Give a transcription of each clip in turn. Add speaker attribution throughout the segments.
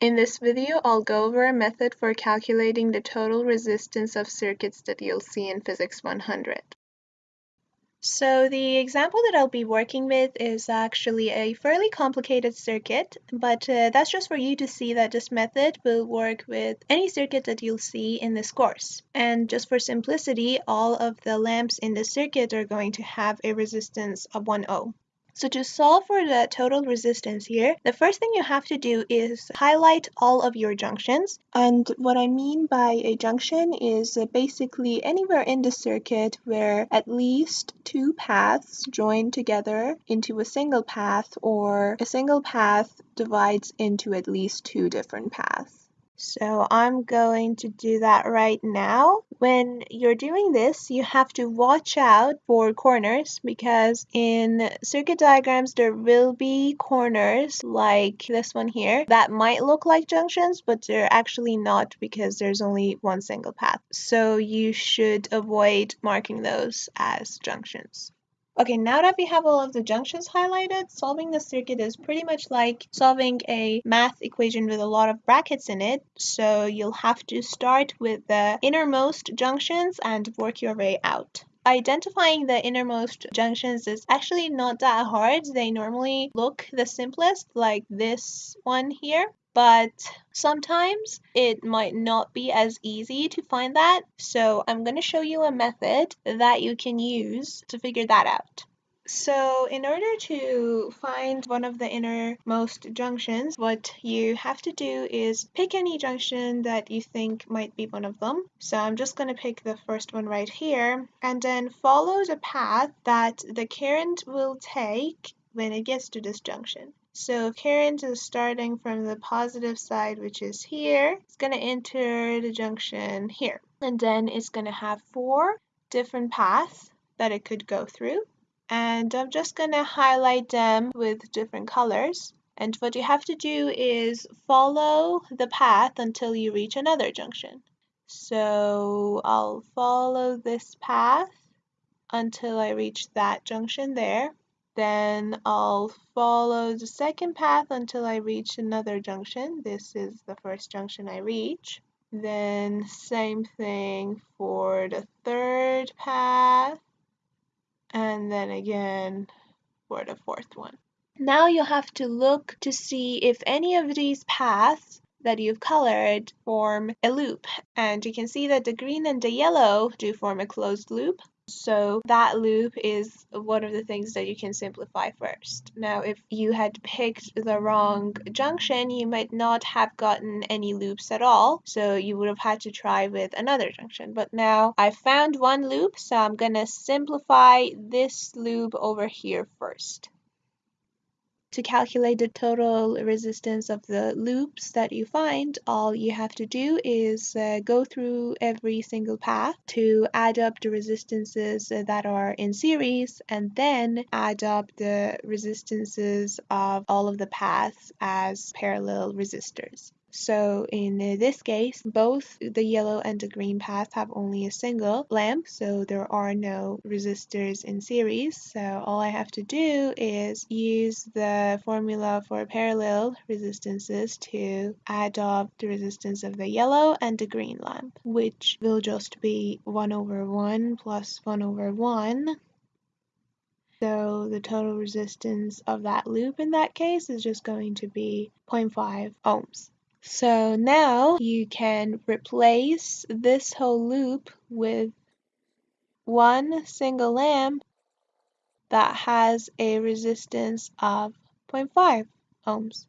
Speaker 1: In this video, I'll go over a method for calculating the total resistance of circuits that you'll see in Physics 100. So the example that I'll be working with is actually a fairly complicated circuit, but uh, that's just for you to see that this method will work with any circuit that you'll see in this course. And just for simplicity, all of the lamps in the circuit are going to have a resistance of 1 ohm. So to solve for the total resistance here, the first thing you have to do is highlight all of your junctions. And what I mean by a junction is basically anywhere in the circuit where at least two paths join together into a single path or a single path divides into at least two different paths. So I'm going to do that right now. When you're doing this, you have to watch out for corners because in circuit diagrams, there will be corners like this one here that might look like junctions, but they're actually not because there's only one single path. So you should avoid marking those as junctions. Okay, now that we have all of the junctions highlighted, solving the circuit is pretty much like solving a math equation with a lot of brackets in it. So you'll have to start with the innermost junctions and work your way out. Identifying the innermost junctions is actually not that hard. They normally look the simplest, like this one here but sometimes it might not be as easy to find that. So I'm going to show you a method that you can use to figure that out. So in order to find one of the innermost junctions, what you have to do is pick any junction that you think might be one of them. So I'm just going to pick the first one right here and then follow the path that the current will take when it gets to this junction. So current is starting from the positive side, which is here. It's going to enter the junction here. And then it's going to have four different paths that it could go through. And I'm just to highlight them with different colors. And what you have to do is follow the path until you reach another junction. So I'll follow this path until I reach that junction there. Then I'll follow the second path until I reach another junction. This is the first junction I reach. Then same thing for the third path. And then again for the fourth one. Now you have to look to see if any of these paths that you've colored form a loop. And you can see that the green and the yellow do form a closed loop. So that loop is one of the things that you can simplify first. Now, if you had picked the wrong junction, you might not have gotten any loops at all. So you would have had to try with another junction. But now I found one loop, so I'm going to simplify this loop over here first. To calculate the total resistance of the loops that you find, all you have to do is uh, go through every single path to add up the resistances that are in series and then add up the resistances of all of the paths as parallel resistors. So in this case, both the yellow and the green path have only a single lamp, so there are no resistors in series. So all I have to do is use the formula for parallel resistances to add up the resistance of the yellow and the green lamp, which will just be 1 over 1 plus 1 over 1. So the total resistance of that loop in that case is just going to be 0.5 ohms. So now you can replace this whole loop with one single lamp that has a resistance of 0.5 ohms.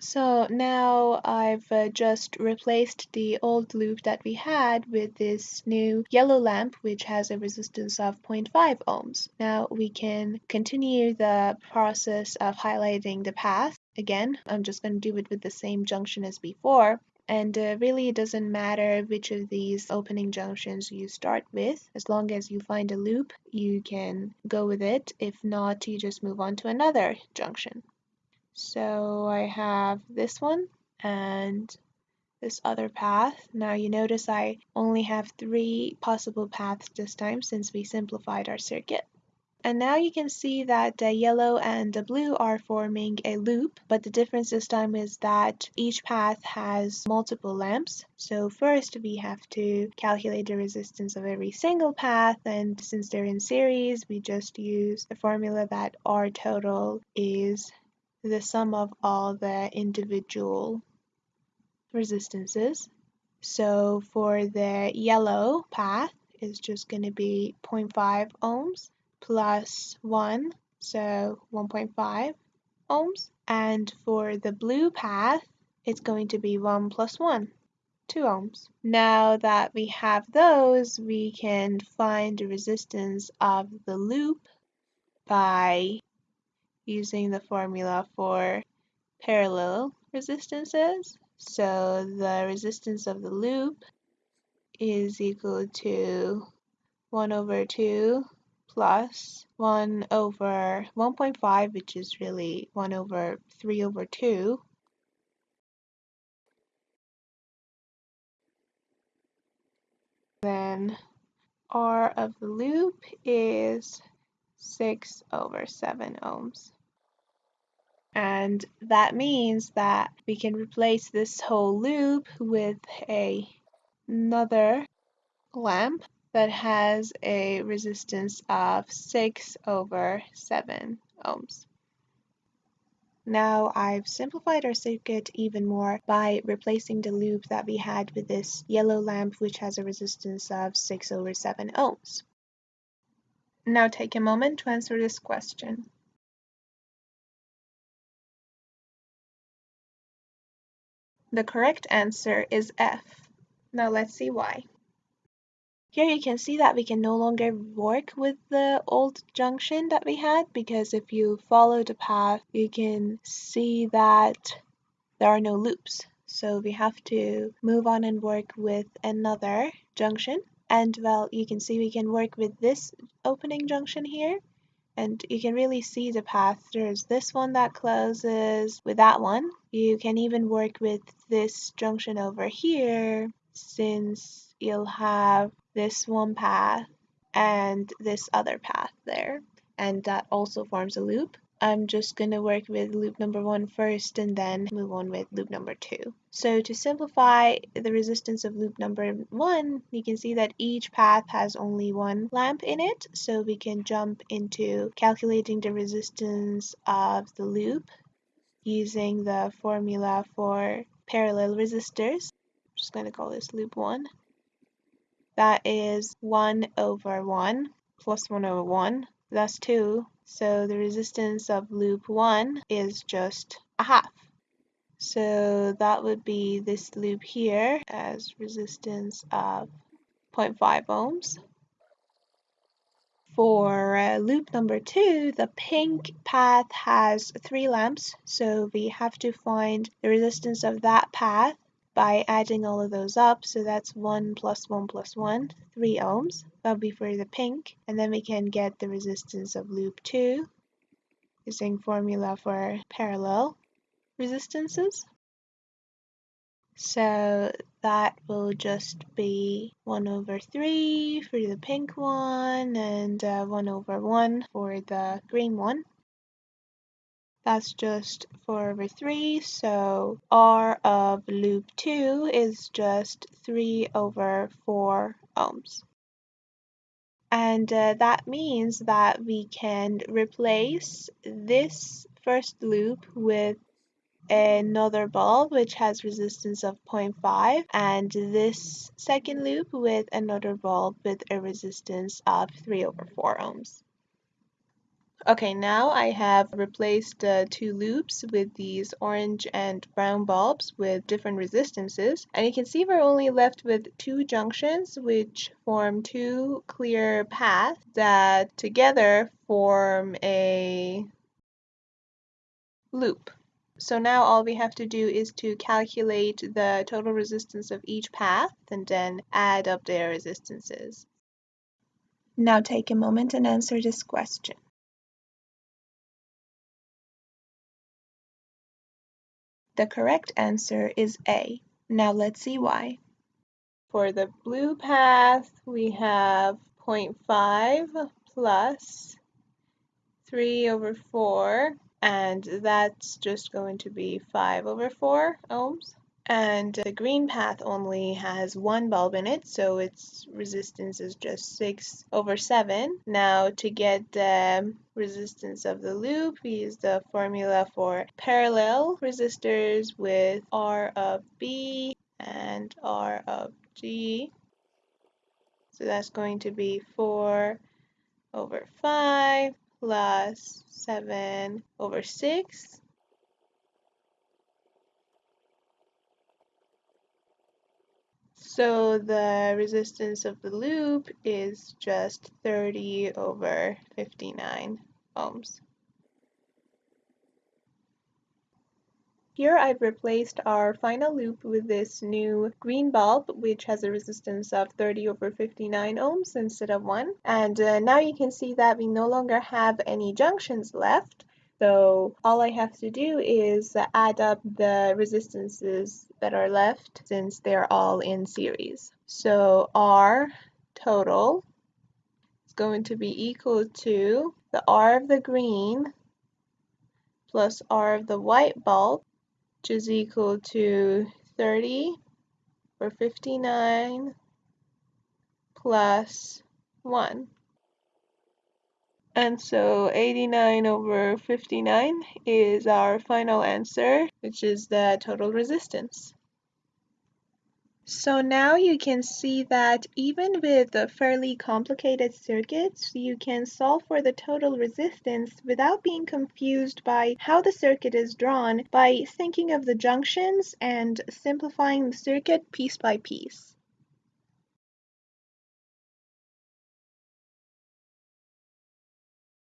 Speaker 1: So now I've uh, just replaced the old loop that we had with this new yellow lamp which has a resistance of 0.5 ohms. Now we can continue the process of highlighting the path. Again, I'm just going to do it with the same junction as before. And uh, really, it doesn't matter which of these opening junctions you start with. As long as you find a loop, you can go with it. If not, you just move on to another junction. So I have this one and this other path. Now you notice I only have three possible paths this time since we simplified our circuit. And now you can see that the yellow and the blue are forming a loop, but the difference this time is that each path has multiple lamps. So first we have to calculate the resistance of every single path, and since they're in series, we just use the formula that R total is the sum of all the individual resistances. So for the yellow path, it's just going to be 0.5 ohms plus 1, so 1.5 ohms. And for the blue path, it's going to be 1 plus 1, 2 ohms. Now that we have those, we can find the resistance of the loop by using the formula for parallel resistances. So the resistance of the loop is equal to 1 over 2 plus 1 over 1.5, which is really 1 over 3 over 2. Then R of the loop is 6 over 7 ohms. And that means that we can replace this whole loop with a, another lamp that has a resistance of 6 over 7 ohms. Now I've simplified our circuit even more by replacing the loop that we had with this yellow lamp which has a resistance of 6 over 7 ohms. Now take a moment to answer this question. The correct answer is F. Now let's see why. Here you can see that we can no longer work with the old junction that we had because if you follow the path you can see that there are no loops. So we have to move on and work with another junction and well you can see we can work with this opening junction here and you can really see the path. There's this one that closes with that one. You can even work with this junction over here since you'll have this one path and this other path there and that also forms a loop. I'm just going to work with loop number one first and then move on with loop number two. So to simplify the resistance of loop number one, you can see that each path has only one lamp in it. So we can jump into calculating the resistance of the loop using the formula for parallel resistors. I'm just going to call this loop one. That is 1 over 1 plus 1 over 1. That's 2. So the resistance of loop 1 is just a half. So that would be this loop here as resistance of 0.5 ohms. For uh, loop number two, the pink path has three lamps, so we have to find the resistance of that path by adding all of those up. So that's 1 plus 1 plus 1, 3 ohms. That'll be for the pink. And then we can get the resistance of loop 2 using formula for parallel resistances. So that will just be 1 over 3 for the pink one and uh, 1 over 1 for the green one. That's just 4 over 3, so R of loop 2 is just 3 over 4 ohms. And uh, that means that we can replace this first loop with another bulb which has resistance of 0.5 and this second loop with another bulb with a resistance of 3 over 4 ohms. Okay, now I have replaced the two loops with these orange and brown bulbs with different resistances. And you can see we're only left with two junctions which form two clear paths that together form a loop. So now all we have to do is to calculate the total resistance of each path and then add up their resistances. Now take a moment and answer this question. The correct answer is A. Now let's see why. For the blue path, we have 0.5 plus 3 over 4 and that's just going to be 5 over 4 ohms and the green path only has one bulb in it so its resistance is just 6 over 7 now to get the resistance of the loop we use the formula for parallel resistors with R of B and R of G. So that's going to be 4 over 5 plus 7 over 6 So the resistance of the loop is just 30 over 59 ohms. Here I've replaced our final loop with this new green bulb which has a resistance of 30 over 59 ohms instead of 1 and uh, now you can see that we no longer have any junctions left so all I have to do is add up the resistances that are left since they're all in series. So R total is going to be equal to the R of the green plus R of the white bulb, which is equal to 30 or 59 plus 1. And so 89 over 59 is our final answer, which is the total resistance. So now you can see that even with the fairly complicated circuits, you can solve for the total resistance without being confused by how the circuit is drawn by thinking of the junctions and simplifying the circuit piece by piece.